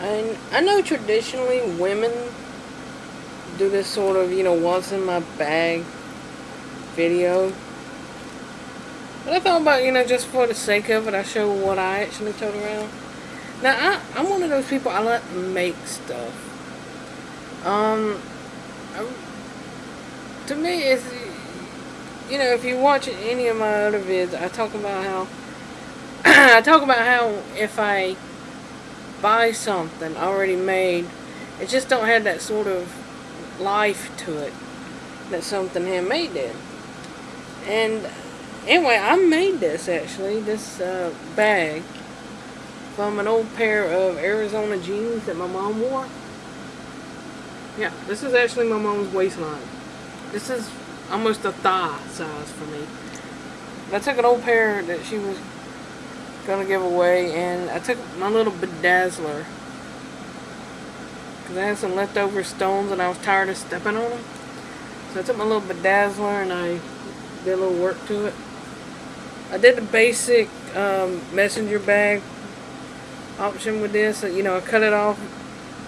And I know traditionally women do this sort of, you know, what's in my bag video. But I thought about, you know, just for the sake of it, I show what I actually tote around. Now, I, I'm one of those people, I like make stuff. Um, I, to me, it's, you know, if you watch any of my other vids, I talk about how, I talk about how if I buy something already made, it just don't have that sort of life to it that something handmade did. And anyway, I made this actually, this uh, bag from an old pair of Arizona jeans that my mom wore. Yeah, this is actually my mom's waistline. This is almost a thigh size for me. I took an old pair that she was gonna give away and I took my little bedazzler because I had some leftover stones and I was tired of stepping on them. So I took my little bedazzler and I did a little work to it. I did the basic um, messenger bag option with this. You know, I cut it off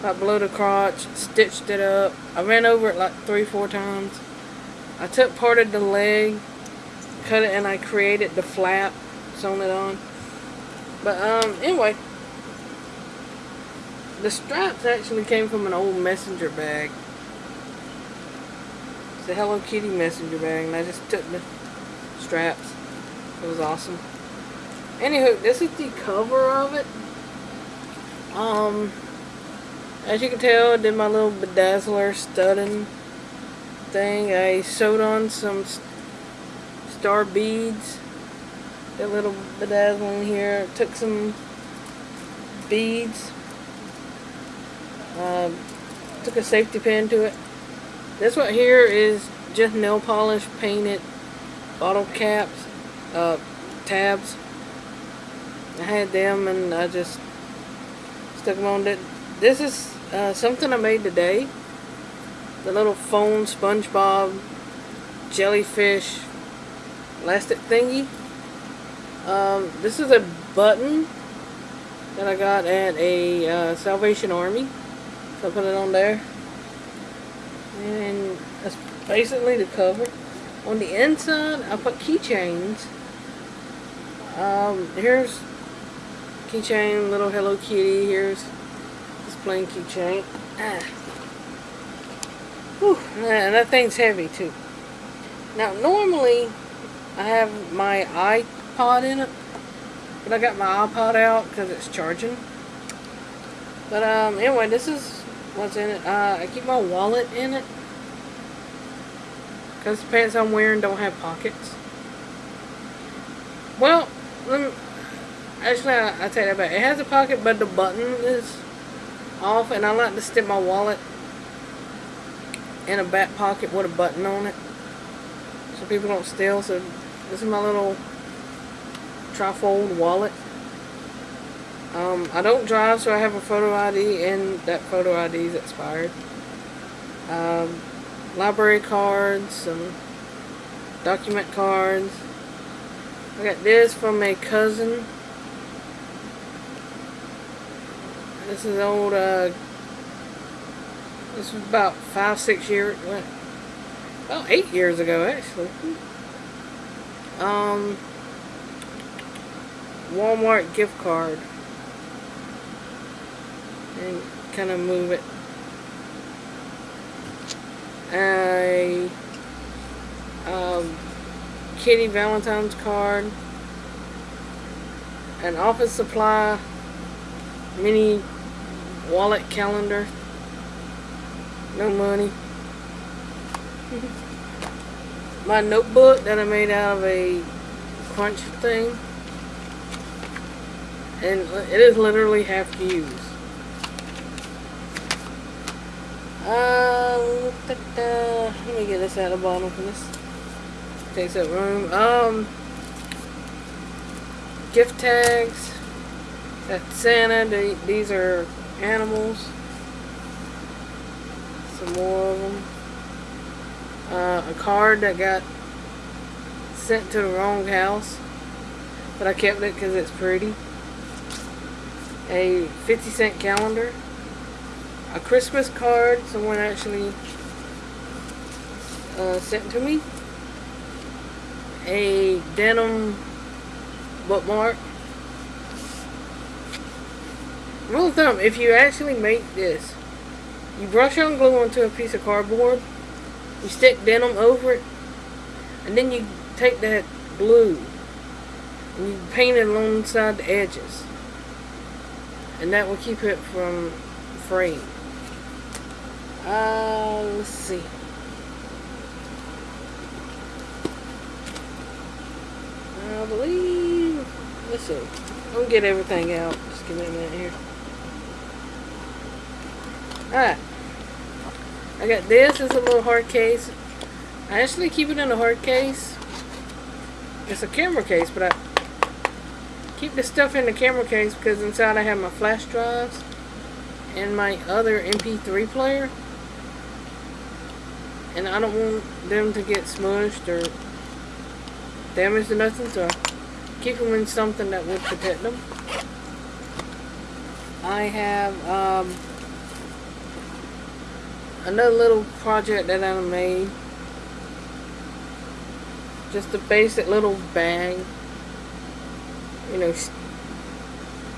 about below the crotch, stitched it up. I ran over it like three, four times. I took part of the leg, cut it, and I created the flap, sewn it on. But um, anyway, the straps actually came from an old messenger bag. It's a Hello Kitty messenger bag, and I just took the straps. It was awesome. Anywho, this is the cover of it. Um, as you can tell, I did my little bedazzler studding thing. I sewed on some star beads. A little bedazzling here. Took some beads. Uh, took a safety pin to it. This one here is just nail polish painted bottle caps, uh, tabs. I had them and I just stuck them on. This is uh, something I made today. The little phone SpongeBob jellyfish elastic thingy. Um, this is a button that I got at a uh, Salvation Army. So I put it on there. And that's basically the cover. On the inside, I put keychains. Um, here's keychain, little Hello Kitty. Here's this plain keychain. Ah. Whew, and that thing's heavy too. Now, normally, I have my iPod in it. But I got my iPod out because it's charging. But um, anyway, this is what's in it. Uh, I keep my wallet in it. Because the pants I'm wearing don't have pockets. Well, me, actually, I, I take that back. It has a pocket, but the button is off. And I like to stick my wallet in a back pocket with a button on it. So people don't steal. So this is my little trifold wallet. Um, I don't drive, so I have a photo ID, and that photo ID is expired. Um, library cards, some document cards. I got this from a cousin. This is old, uh, this was about five, six years, well, about eight years ago, actually. Um, Walmart gift card. And kind of move it. A um, Kitty Valentine's card, an office supply. Mini wallet calendar, no money. My notebook that I made out of a crunch thing, and it is literally half used. Da. let me get this out of the bottom for this. Takes up room. Um, gift tags. That's Santa. They, these are animals. Some more of them. Uh, a card that got sent to the wrong house. But I kept it because it's pretty. A 50 cent calendar, a Christmas card someone actually uh, sent to me, a denim bookmark. Rule of thumb, if you actually make this, you brush on glue onto a piece of cardboard, you stick denim over it, and then you take that glue and you paint it alongside the edges. And that will keep it from fraying. Uh, let's see. I believe, let's see. I'm gonna get everything out. Just give me a minute here. Alright. I got this as a little hard case. I actually keep it in a hard case. It's a camera case, but I keep the stuff in the camera case because inside I have my flash drives and my other MP3 player. And I don't want them to get smushed or damaged or nothing, so keep them in something that would protect them. I have um, another little project that I made. Just a basic little bag. You know,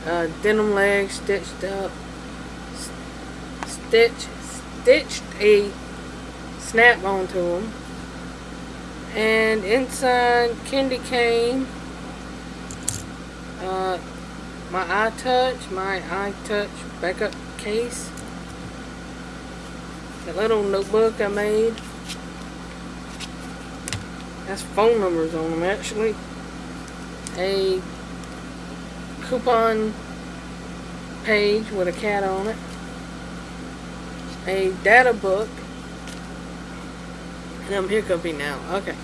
uh, denim legs stitched up. Stitch, stitched a snap onto them. And inside candy cane, uh, my iTouch, my iTouch backup case, that little notebook I made. Has phone numbers on them actually. A coupon page with a cat on it. A data book. And I'm here. hiccuping now. Okay.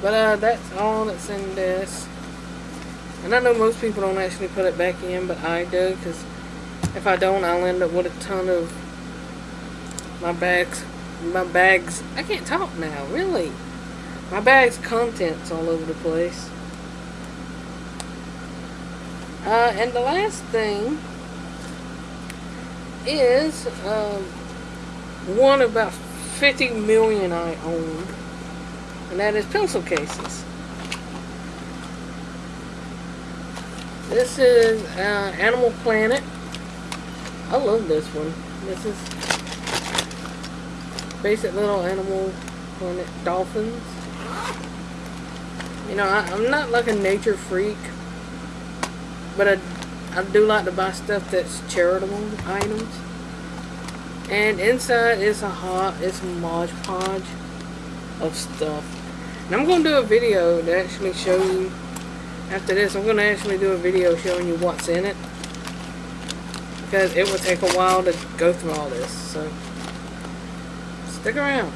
But uh, that's all that's in this. And I know most people don't actually put it back in, but I do, because if I don't, I'll end up with a ton of my bags, my bags, I can't talk now, really. My bag's contents all over the place. Uh, and the last thing is uh, one about 50 million I own, and that is pencil cases. This is uh, Animal Planet. I love this one. This is basic little Animal Planet dolphins. You know, I, am not like a nature freak, but I, I do like to buy stuff that's charitable items. And inside is a hot, it's a Mod Podge of stuff. And I'm going to do a video to actually show you, after this, I'm going to actually do a video showing you what's in it. Because it will take a while to go through all this, so stick around.